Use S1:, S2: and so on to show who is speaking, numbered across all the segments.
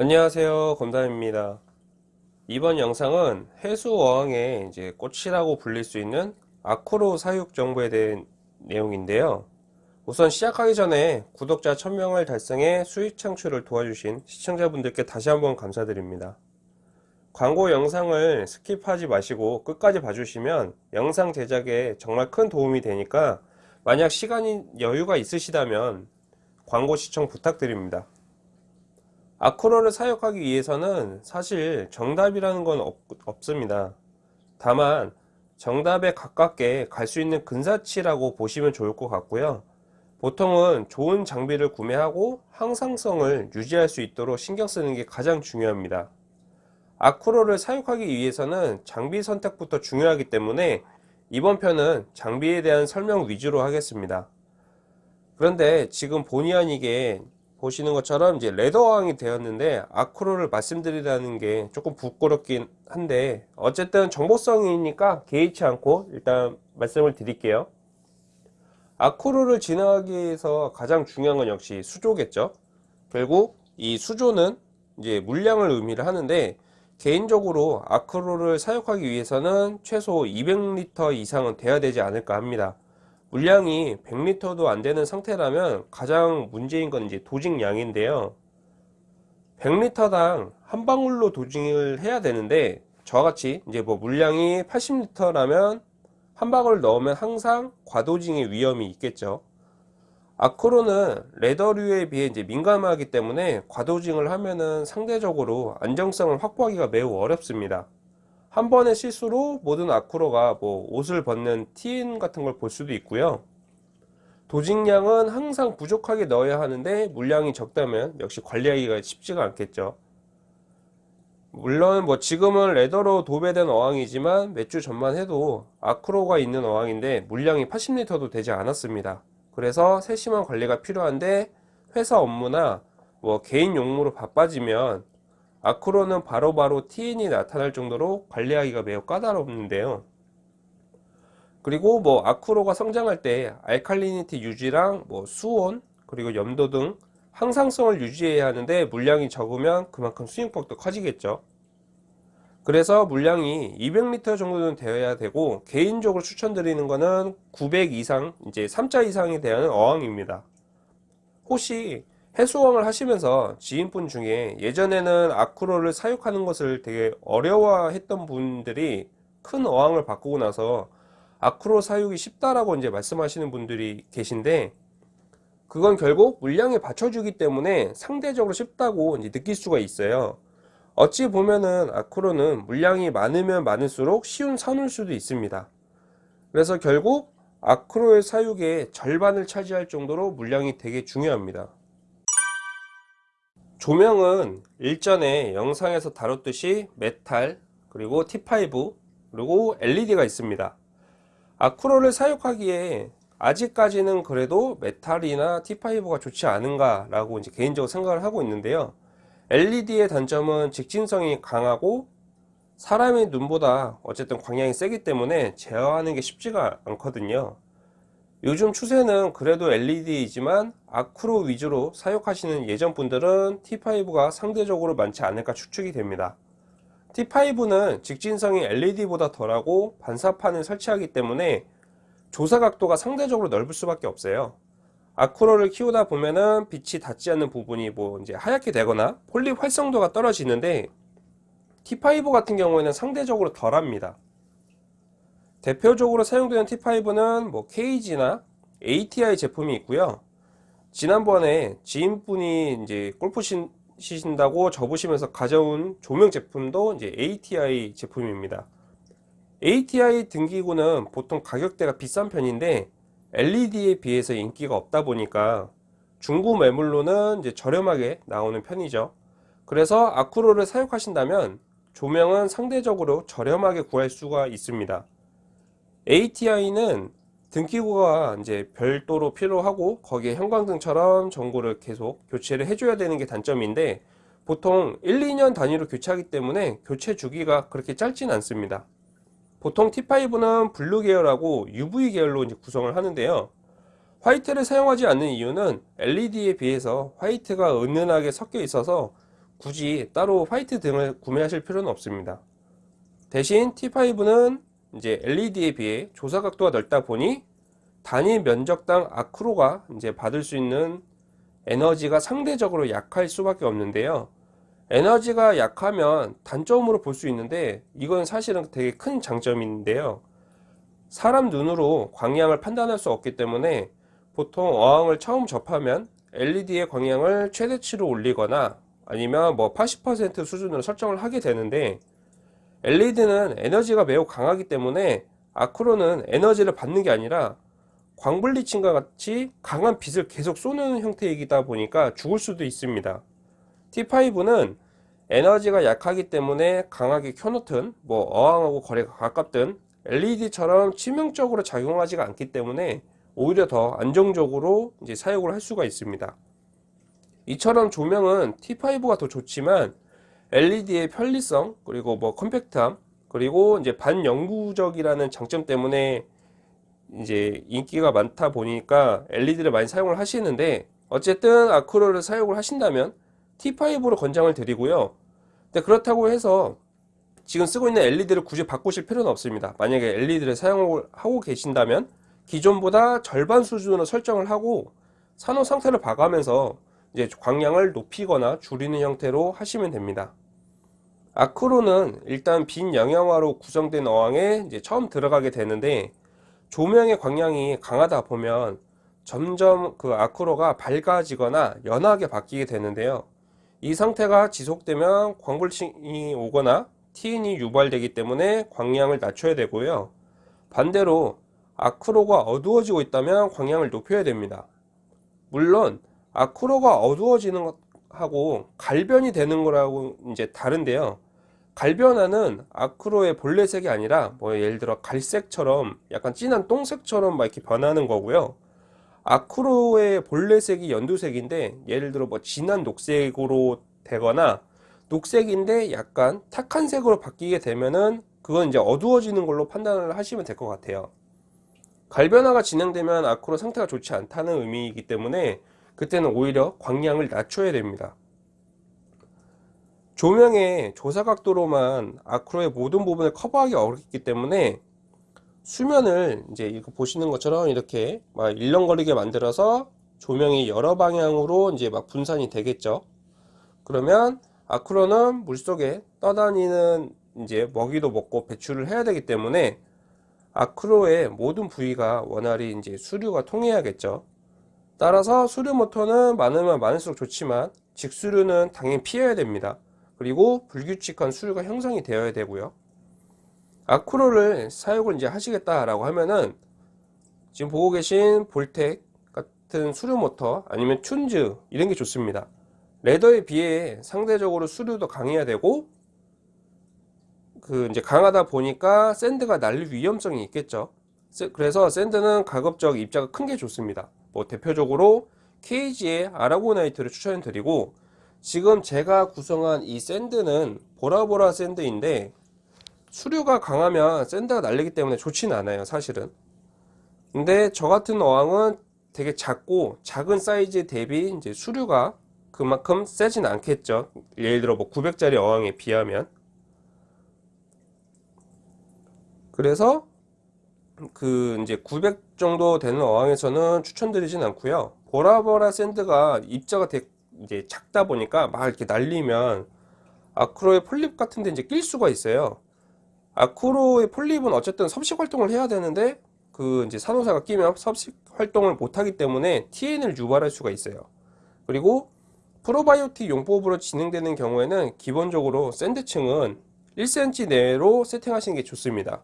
S1: 안녕하세요. 검담입니다. 이번 영상은 해수어항의 이제 꽃이라고 불릴 수 있는 acro 사육 정보에 대한 내용인데요. 우선 시작하기 전에 구독자 1000명을 달성해 수익 창출을 도와주신 시청자분들께 다시 한번 감사드립니다. 광고 영상을 skip하지 마시고 끝까지 봐주시면 영상 제작에 정말 큰 도움이 되니까 만약 시간이 여유가 있으시다면 광고 시청 부탁드립니다 아쿠로를 사육하기 위해서는 사실 정답이라는 건 없, 없습니다. 다만 정답에 가깝게 갈 수 있는 근사치라고 보시면 좋을 것 같고요. 보통은 좋은 장비를 구매하고 항상성을 유지할 수 있도록 신경 쓰는 게 가장 중요합니다. 아쿠로를 사육하기 위해서는 장비 선택부터 중요하기 때문에 이번 편은 장비에 대한 설명 위주로 하겠습니다. 그런데 지금 본의 아니게 보시는 것처럼 이제 레더왕이 되었는데 아쿠로를 말씀드리라는 게 조금 부끄럽긴 한데 어쨌든 정보성이니까 개의치 않고 일단 말씀을 드릴게요. 아쿠로를 진화하기 위해서 가장 중요한 건 역시 수조겠죠. 결국 이 수조는 이제 물량을 의미를 하는데 개인적으로 아크로를 사육하기 위해서는 최소 200리터 이상은 돼야 되지 않을까 합니다 물량이 100리터도 안 되는 상태라면 가장 문제인 건 이제 도징량인데요. 100리터당 한 방울로 도징을 해야 되는데 저같이 이제 뭐 물량이 80리터라면 한 방울 넣으면 항상 과도징의 위험이 있겠죠. 아크로는 레더류에 비해 이제 민감하기 때문에 과도징을 하면은 상대적으로 안정성을 확보하기가 매우 어렵습니다 한 번의 실수로 모든 아쿠로가 뭐 옷을 벗는 TN 같은 걸 볼 수도 있고요. 도징량은 항상 부족하게 넣어야 하는데 물량이 적다면 역시 관리하기가 쉽지가 않겠죠. 물론 뭐 지금은 레더로 도배된 어항이지만 몇 주 전만 해도 아크로가 있는 어항인데 물량이 80리터도 되지 않았습니다. 그래서 세심한 관리가 필요한데 회사 업무나 뭐 개인 용무로 바빠지면 아크로는 바로바로 TN이 나타날 정도로 관리하기가 매우 까다롭는데요. 그리고 뭐 아크로가 성장할 때 알칼리니티 유지랑 뭐 수온 그리고 염도 등 항상성을 유지해야 하는데 물량이 적으면 그만큼 수익폭도 커지겠죠. 그래서 물량이 200리터 정도는 되어야 되고 개인적으로 추천드리는 거는 900 이상 이제 3자 이상이 되는 어항입니다. 혹시 해수왕을 하시면서 지인분 중에 예전에는 아쿠로를 사육하는 것을 되게 어려워했던 분들이 큰 어항을 바꾸고 나서 아쿠로 사육이 쉽다라고 이제 말씀하시는 분들이 계신데 그건 결국 물량에 받쳐주기 때문에 상대적으로 쉽다고 이제 느낄 수가 있어요. 어찌 보면은 아쿠로는 물량이 많으면 많을수록 쉬운 산울 수도 있습니다. 그래서 결국 acro의 사육의 절반을 차지할 정도로 광량이 되게 중요합니다 조명은 일전에 영상에서 다뤘듯이 메탈 그리고 T5 그리고 LED가 있습니다. acro를 사육하기에 아직까지는 그래도 메탈이나 T5가 좋지 않은가 라고 이제 개인적으로 생각을 하고 있는데요. LED의 단점은 직진성이 강하고 사람의 눈보다 어쨌든 광량이 세기 때문에 제어하는 게 쉽지가 않거든요 요즘 추세는 그래도 LED이지만 아크로 위주로 사육하시는 예전 분들은 T5가 상대적으로 많지 않을까 추측이 됩니다. T5는 직진성이 LED보다 덜하고 반사판을 설치하기 때문에 조사 각도가 상대적으로 넓을 수밖에 없어요. 아크로를 키우다 보면은 빛이 닿지 않는 부분이 뭐 이제 하얗게 되거나 폴립 활성도가 떨어지는데 T5 같은 경우에는 상대적으로 덜합니다 대표적으로 사용되는 T5는 뭐 KG나 ATI 제품이 있고요. 지난번에 지인분이 이제 골프 치신다고 접으시면서 가져온 조명 제품도 이제 ATI 제품입니다. ATI 등기구는 보통 가격대가 비싼 편인데 LED에 비해서 인기가 없다 보니까 중고 매물로는 이제 저렴하게 나오는 편이죠. 그래서 acro를 사용하신다면 조명은 상대적으로 저렴하게 구할 수가 있습니다. ATI는 등기구가 이제 별도로 필요하고 거기에 형광등처럼 전구를 계속 교체를 해줘야 되는 게 단점인데 보통 1, 2년 단위로 교체하기 때문에 교체 주기가 그렇게 짧진 않습니다. 보통 T5는 blue 계열하고 UV 계열로 이제 구성을 하는데요. white를 사용하지 않는 이유는 LED에 비해서 white가 은은하게 섞여 있어서 굳이 따로 화이트 등을 구매하실 필요는 없습니다. 대신 T5는 이제 LED에 비해 조사 각도가 넓다 보니 단위 면적당 아크로가 이제 받을 수 있는 에너지가 상대적으로 약할 수밖에 없는데요. 에너지가 약하면 단점으로 볼 수 있는데 이건 사실은 되게 큰 장점인데요. 사람 눈으로 광량을 판단할 수 없기 때문에 보통 어항을 처음 접하면 LED의 광량을 최대치로 올리거나 아니면 뭐 80% 수준으로 설정을 하게 되는데 LED는 에너지가 매우 강하기 때문에 아크로는 에너지를 받는 게 아니라 광블리칭과 같이 강한 빛을 계속 쏘는 형태이다 보니까 죽을 수도 있습니다. T5는 에너지가 약하기 때문에 강하게 켜놓든 뭐 어항하고 거리가 가깝든 LED처럼 치명적으로 작용하지가 않기 때문에 오히려 더 안정적으로 이제 사용을 할 수가 있습니다. 이처럼 조명은 T5가 더 좋지만 LED의 편리성 그리고 뭐 컴팩트함 그리고 이제 반영구적이라는 장점 때문에 이제 인기가 많다 보니까 LED를 많이 사용을 하시는데 어쨌든 아크로를 사용을 하신다면 T5로 권장을 드리고요. 근데 그렇다고 해서 지금 쓰고 있는 LED를 굳이 바꾸실 필요는 없습니다. 만약에 LED를 사용을 하고 계신다면 기존보다 절반 수준으로 설정을 하고 산호 상태를 봐가면서 이제 광량을 높이거나 줄이는 형태로 하시면 됩니다. 아크로는 일단 빈 영양화로 구성된 어항에 이제 처음 들어가게 되는데 조명의 광량이 강하다 보면 점점 그 아크로가 밝아지거나 연하게 바뀌게 되는데요. 이 상태가 지속되면 광불층이 오거나 TN이 유발되기 때문에 광량을 낮춰야 되고요. 반대로 아크로가 어두워지고 있다면 광량을 높여야 됩니다. 물론 아크로가 어두워지는 것하고 갈변이 되는 거라고 이제 다른데요. 갈변화는 아크로의 본래 색이 아니라 뭐 예를 들어 갈색처럼 약간 진한 똥색처럼 막 이렇게 변하는 거고요. 아크로의 본래 색이 연두색인데 예를 들어 뭐 진한 녹색으로 되거나 녹색인데 약간 탁한 색으로 바뀌게 되면은 그건 이제 어두워지는 걸로 판단을 하시면 될 것 같아요. 갈변화가 진행되면 아크로 상태가 좋지 않다는 의미이기 때문에 그때는 오히려 광량을 낮춰야 됩니다. 조명의 조사각도로만 아크로의 모든 부분을 커버하기 어렵기 때문에 수면을 이제 이거 보시는 것처럼 이렇게 막 일렁거리게 만들어서 조명이 여러 방향으로 이제 막 분산이 되겠죠. 그러면 아크로는 물속에 떠다니는 이제 먹이도 먹고 배출을 해야 되기 때문에 아크로의 모든 부위가 원활히 이제 수류가 통해야겠죠. 따라서 수류 모터는 많으면 많을수록 좋지만 직수류는 당연히 피해야 됩니다. 그리고 불규칙한 수류가 형성이 되어야 되고요. 아크로를 사용을 이제 하시겠다라고 하면은 지금 보고 계신 볼텍 같은 수류 모터 아니면 튠즈 이런 게 좋습니다. leather에 비해 상대적으로 수류도 강해야 되고 그 이제 강하다 보니까 sand가 날릴 위험성이 있겠죠. 그래서 sand는 가급적 입자가 큰 게 좋습니다. 뭐 대표적으로 KG의 aragonite를 추천드리고 지금 제가 구성한 이 sand는 보라보라 sand인데 수류가 강하면 sand가 날리기 때문에 좋지는 않아요 사실은. 근데 저 같은 어항은 되게 작고 작은 사이즈 대비 이제 수류가 그만큼 세진 않겠죠. 예를 들어 뭐 900짜리 어항에 비하면. 그래서 그 이제 900 정도 되는 어항에서는 추천드리진 않고요 보라보라 샌드가 입자가 되게 이제 작다 보니까 막 이렇게 날리면 아크로의 폴립 같은 데 이제 낄 수가 있어요. 아크로의 폴립은 어쨌든 섭식 활동을 해야 되는데 그 이제 산호사가 끼면 섭식 활동을 못 하기 때문에 TN을 유발할 수가 있어요. 그리고 프로바이오틱 용법으로 진행되는 경우에는 기본적으로 sand층은 1cm 내로 세팅하시는 게 좋습니다.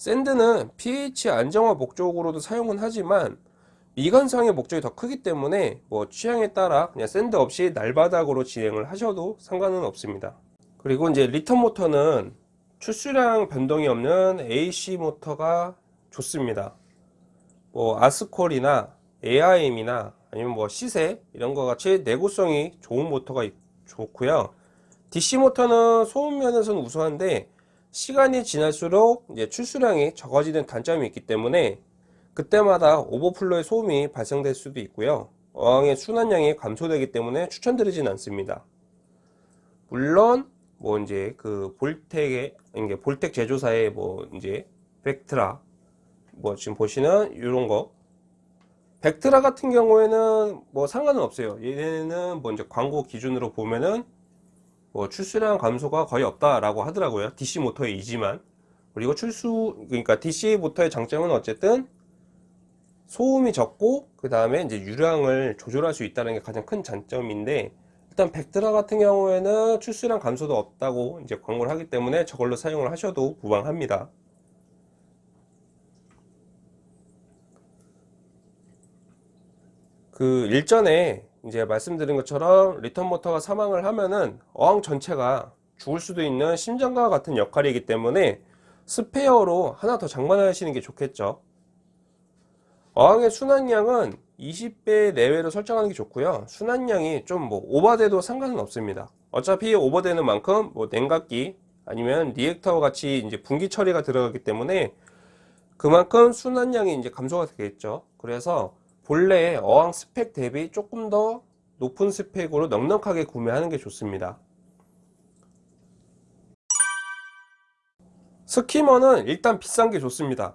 S1: sand는 pH 안정화 목적으로도 사용은 하지만 미관상의 목적이 더 크기 때문에 뭐 취향에 따라 그냥 sand 없이 날바닥으로 진행을 하셔도 상관은 없습니다. 그리고 이제 return 모터는 출수량 변동이 없는 AC 모터가 좋습니다. 뭐 아스콜이나 AIM이나 아니면 뭐 시세 이런 거 같이 내구성이 좋은 모터가 좋고요. DC 모터는 소음 면에서는 우수한데 시간이 지날수록 이제 출수량이 적어지는 단점이 있기 때문에 그때마다 오버플로의 소음이 발생될 수도 있고요. 어항의 순환량이 감소되기 때문에 추천드리진 않습니다. 물론 뭐 이제 그 볼텍의 이게 볼텍 제조사의 뭐 이제 벡트라 뭐 지금 보시는 이런 거. 벡트라 같은 경우에는 뭐 상관은 없어요. 얘네는 뭐 이제 광고 기준으로 보면은 뭐 출수량 감소가 거의 없다라고 하더라고요. DC 모터의 이지만 그리고 출수 그러니까 DC 모터의 장점은 어쨌든 소음이 적고 그 다음에 이제 유량을 조절할 수 있다는 게 가장 큰 장점인데 일단 벡트라 같은 경우에는 출수량 감소도 없다고 이제 광고를 하기 때문에 저걸로 사용을 하셔도 무방합니다. 그 일전에 이제 말씀드린 것처럼 return 모터가 사망을 하면은 어항 전체가 죽을 수도 있는 심장과 같은 역할이기 때문에 스페어로 하나 더 장만하시는 게 좋겠죠. 어항의 순환량은 20배 내외로 설정하는 게 좋고요. 순환량이 좀 뭐 오버돼도 상관은 없습니다. 어차피 오버되는 만큼 뭐 냉각기 아니면 reactor 같이 이제 분기 처리가 들어가기 때문에 그만큼 순환량이 이제 감소가 되겠죠. 그래서 본래 어항 스펙 대비 조금 더 높은 스펙으로 넉넉하게 구매하는 게 좋습니다. skimmer는 일단 비싼 게 좋습니다.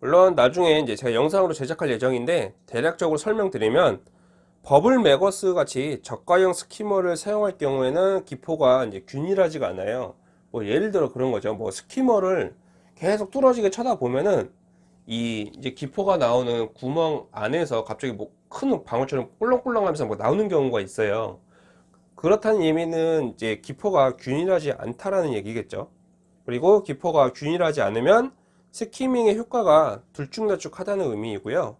S1: 물론 나중에 이제 제가 영상으로 제작할 예정인데 대략적으로 설명드리면 버블 매거스 같이 저가형 skimmer를 사용할 경우에는 기포가 이제 균일하지가 않아요. 뭐 예를 들어 그런 거죠. 뭐 스키머를 계속 뚫어지게 쳐다보면은 이 이제 기포가 나오는 구멍 안에서 갑자기 뭐 큰 방울처럼 꿀렁꿀렁 하면서 뭐 나오는 경우가 있어요. 그렇다는 의미는 이제 기포가 균일하지 않다라는 얘기겠죠. 그리고 기포가 균일하지 않으면 스키밍의 효과가 들쭉날쭉하다는 의미이고요.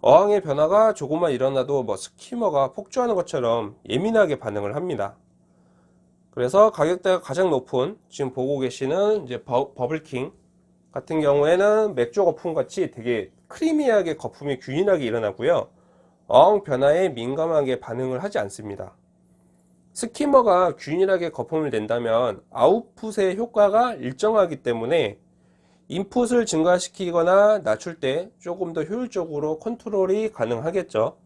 S1: 어항의 변화가 조금만 일어나도 뭐 스키머가 폭주하는 것처럼 예민하게 반응을 합니다. 그래서 가격대가 가장 높은 지금 보고 계시는 이제 버, 버블킹 같은 경우에는 맥주 거품 같이 되게 크리미하게 거품이 균일하게 일어나고요. 어항 변화에 민감하게 반응을 하지 않습니다. 스키머가 균일하게 거품을 낸다면 아웃풋의 효과가 일정하기 때문에 인풋을 증가시키거나 낮출 때 조금 더 효율적으로 컨트롤이 가능하겠죠.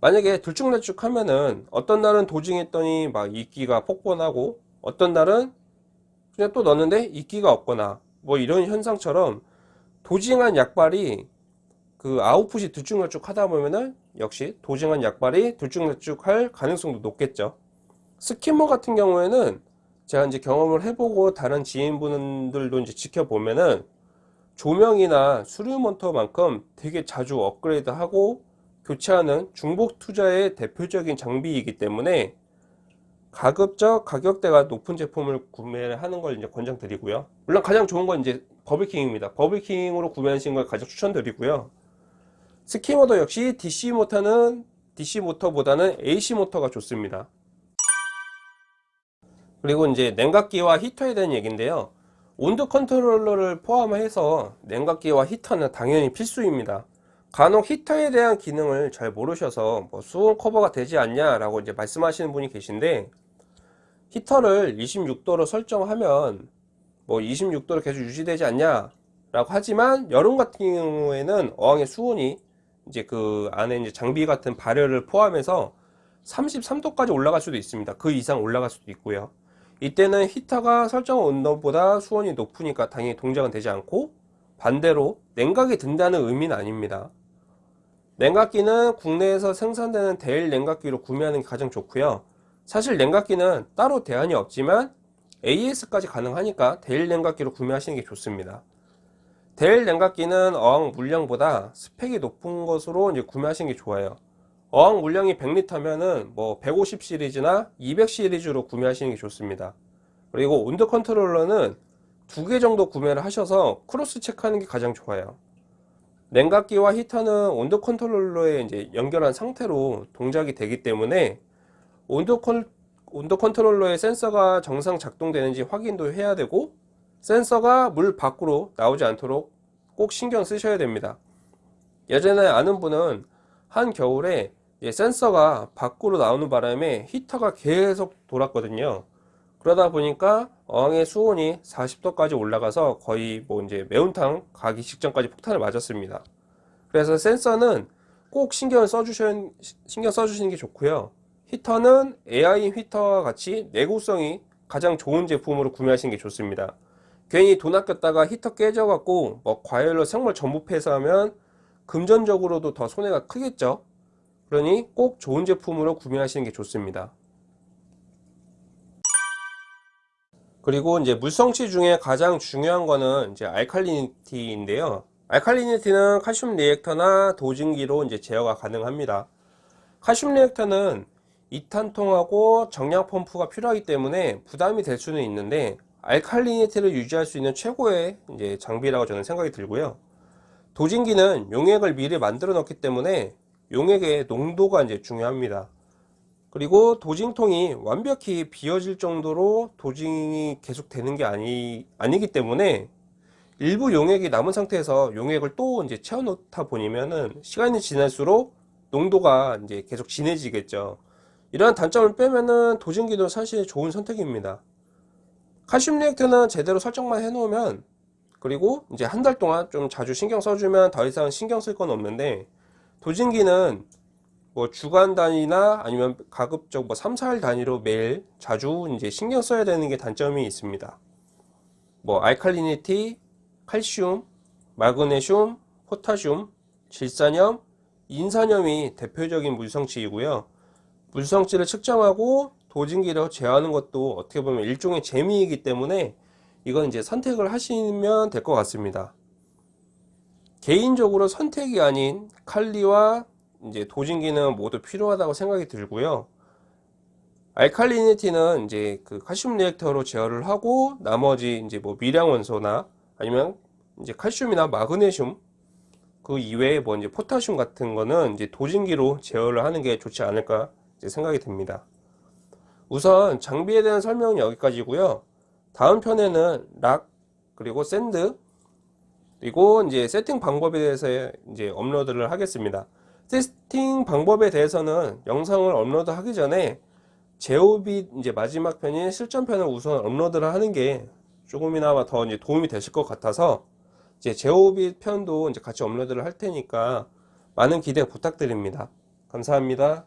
S1: 만약에 들쭉날쭉 하면은 어떤 날은 도징했더니 막 이끼가 폭번하고 어떤 날은 그냥 또 넣었는데 이끼가 없거나 뭐 이런 현상처럼 도징한 약발이 그 아웃풋이 들쭉날쭉 하다 보면은 역시 도징한 약발이 들쭉날쭉 할 가능성도 높겠죠. 스키머 같은 경우에는 제가 이제 경험을 해보고 다른 지인분들도 이제 지켜보면은 조명이나 수류 모터만큼 되게 자주 업그레이드하고 교체하는 중복 투자의 대표적인 장비이기 때문에 가급적 가격대가 높은 제품을 구매를 하는 걸 이제 권장드리고요. 물론 가장 좋은 건 이제 버블킹입니다. 버블킹으로 구매하시는 걸 가장 추천드리고요. skimmer도 역시 DC 모터는 DC 모터보다는 AC 모터가 좋습니다. 그리고 이제 냉각기와 히터에 대한 얘기인데요. 온도 컨트롤러를 포함해서 냉각기와 히터는 당연히 필수입니다. 간혹 히터에 대한 기능을 잘 모르셔서 뭐 수온 커버가 되지 않냐 라고 이제 말씀하시는 분이 계신데 히터를 26도로 설정하면 뭐 26도로 계속 유지되지 않냐 라고 하지만 여름 같은 경우에는 어항의 수온이 이제 그 안에 이제 장비 같은 발열을 포함해서 33도까지 올라갈 수도 있습니다. 그 이상 올라갈 수도 있고요. 이때는 히터가 설정 온도보다 수온이 높으니까 당연히 동작은 되지 않고 반대로 냉각이 든다는 의미는 아닙니다. 냉각기는 국내에서 생산되는 데일 냉각기로 구매하는 게 가장 좋고요. 사실 냉각기는 따로 대안이 없지만 AS까지 가능하니까 데일 냉각기로 구매하시는 게 좋습니다. 데일 냉각기는 어항 물량보다 스펙이 높은 것으로 이제 구매하시는 게 좋아요. 어항 물량이 100리터면은 뭐 150 시리즈나 200 시리즈로 구매하시는 게 좋습니다. 그리고 온도 컨트롤러는 두 개 정도 구매를 하셔서 cross check하는 게 가장 좋아요. 냉각기와 히터는 온도 컨트롤러에 이제 연결한 상태로 동작이 되기 때문에 온도, 컨, 온도 컨트롤러의 센서가 정상 작동되는지 확인도 해야 되고 센서가 물 밖으로 나오지 않도록 꼭 신경 쓰셔야 됩니다. 예전에 아는 분은 한 겨울에 센서가 밖으로 나오는 바람에 히터가 계속 돌았거든요. 그러다 보니까 어항의 수온이 40도까지 올라가서 거의 뭐 이제 매운탕 가기 직전까지 폭탄을 맞았습니다. 그래서 센서는 꼭 신경을 써주셔, 신경 써주시는 게 좋고요. 히터는 AI 히터와 같이 내구성이 가장 좋은 제품으로 구매하시는 게 좋습니다. 괜히 돈 아꼈다가 히터 깨져갖고 뭐 과열로 생물 전부 폐사하면 금전적으로도 더 손해가 크겠죠. 그러니 꼭 좋은 제품으로 구매하시는 게 좋습니다. 그리고 이제 물성치 중에 가장 중요한 거는 이제 알칼리니티인데요. 알칼리니티는 칼슘 리액터나 도징기로 이제 제어가 가능합니다. 칼슘 리액터는 2탄통하고 정량 펌프가 필요하기 때문에 부담이 될 수는 있는데 알칼리니티를 유지할 수 있는 최고의 이제 장비라고 저는 생각이 들고요. 도징기는 용액을 미리 만들어 놓기 때문에 용액의 농도가 이제 중요합니다. 그리고 도징통이 완벽히 비어질 정도로 도징이 계속 되는 게 아니, 아니기 때문에 일부 용액이 남은 상태에서 용액을 또 이제 채워 놓다 보면은 시간이 지날수록 농도가 이제 계속 진해지겠죠. 이러한 단점을 빼면은 도징기도 사실 좋은 선택입니다. 칼슘 리액터는 제대로 설정만 해 놓으면 그리고 이제 한 달 동안 좀 자주 신경 써주면 더 이상 신경 쓸 건 없는데 도징기는 뭐 주간 단위나 아니면 가급적 뭐 3, 4일 단위로 매일 자주 이제 신경 써야 되는 게 단점이 있습니다. 뭐 알칼리니티, 칼슘, 마그네슘, 포타슘, 질산염, 인산염이 대표적인 물성치이고요. 물성치를 측정하고 도징기로 제어하는 것도 어떻게 보면 일종의 재미이기 때문에 이건 이제 선택을 하시면 될 것 같습니다. 개인적으로 선택이 아닌 칼리와 이제 도징기는 모두 필요하다고 생각이 들고요. 알칼리니티는 이제 그 칼슘 리액터로 제어를 하고 나머지 이제 뭐 미량 원소나 아니면 이제 칼슘이나 마그네슘 그 이외에 뭐 이제 포타슘 같은 거는 이제 도징기로 제어를 하는 게 좋지 않을까 생각이 듭니다. 우선 장비에 대한 설명은 여기까지고요. 다음 편에는 rock 그리고 sand 그리고 이제 세팅 방법에 대해서 이제 업로드를 하겠습니다. 세팅 방법에 대해서는 영상을 업로드 하기 전에 제오빗 이제 마지막 편인 실전편을 우선 업로드를 하는 게 조금이나마 더 이제 도움이 되실 것 같아서 이제 제오빗 편도 이제 같이 업로드를 할 테니까 많은 기대 부탁드립니다. 감사합니다.